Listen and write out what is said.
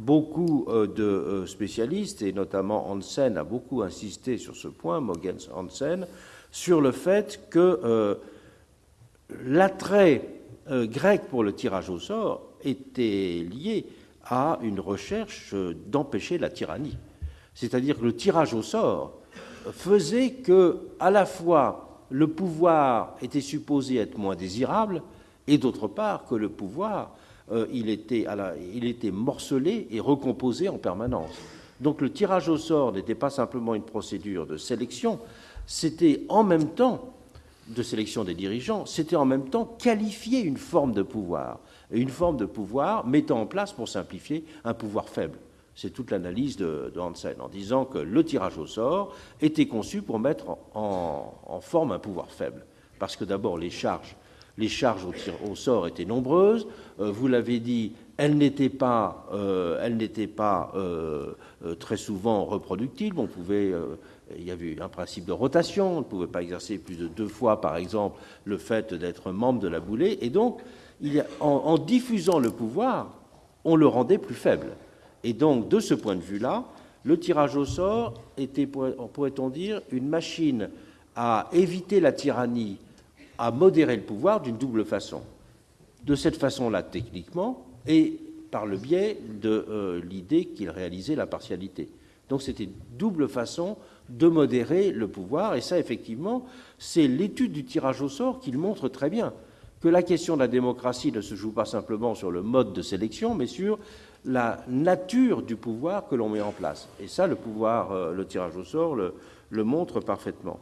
beaucoup euh, de euh, spécialistes, et notamment Hansen a beaucoup insisté sur ce point, Mogens Hansen, sur le fait que euh, l'attrait grec pour le tirage au sort était lié à une recherche d'empêcher la tyrannie. C'est-à-dire que le tirage au sort faisait que, à la fois, le pouvoir était supposé être moins désirable, et d'autre part, que le pouvoir euh, il, était il était morcelé et recomposé en permanence. Donc le tirage au sort n'était pas simplement une procédure de sélection, c'était en même temps de sélection des dirigeants, c'était en même temps qualifier une forme de pouvoir, une forme de pouvoir mettant en place, pour simplifier, un pouvoir faible. C'est toute l'analyse de, Hansen, en disant que le tirage au sort était conçu pour mettre en forme un pouvoir faible. Parce que d'abord, les charges les charges au, sort étaient nombreuses. Euh, vous l'avez dit, elles n'étaient pas, euh, euh, très souvent reproductibles. On pouvait, il y avait un principe de rotation. On ne pouvait pas exercer plus de deux fois, par exemple, le fait d'être membre de la boulée. Et donc, il en, diffusant le pouvoir, on le rendait plus faible. Et donc, de ce point de vue-là, le tirage au sort était, pourrait-on dire, une machine à éviter la tyrannie à modérer le pouvoir d'une double façon. De cette façon-là, techniquement, et par le biais de euh, l'idée qu'il réalisait la partialité. Donc c'était une double façon de modérer le pouvoir, et ça, effectivement, c'est l'étude du tirage au sort qui le montre très bien, que la question de la démocratie ne se joue pas simplement sur le mode de sélection, mais sur la nature du pouvoir que l'on met en place. Et ça, le pouvoir, euh, le tirage au sort, le montre parfaitement.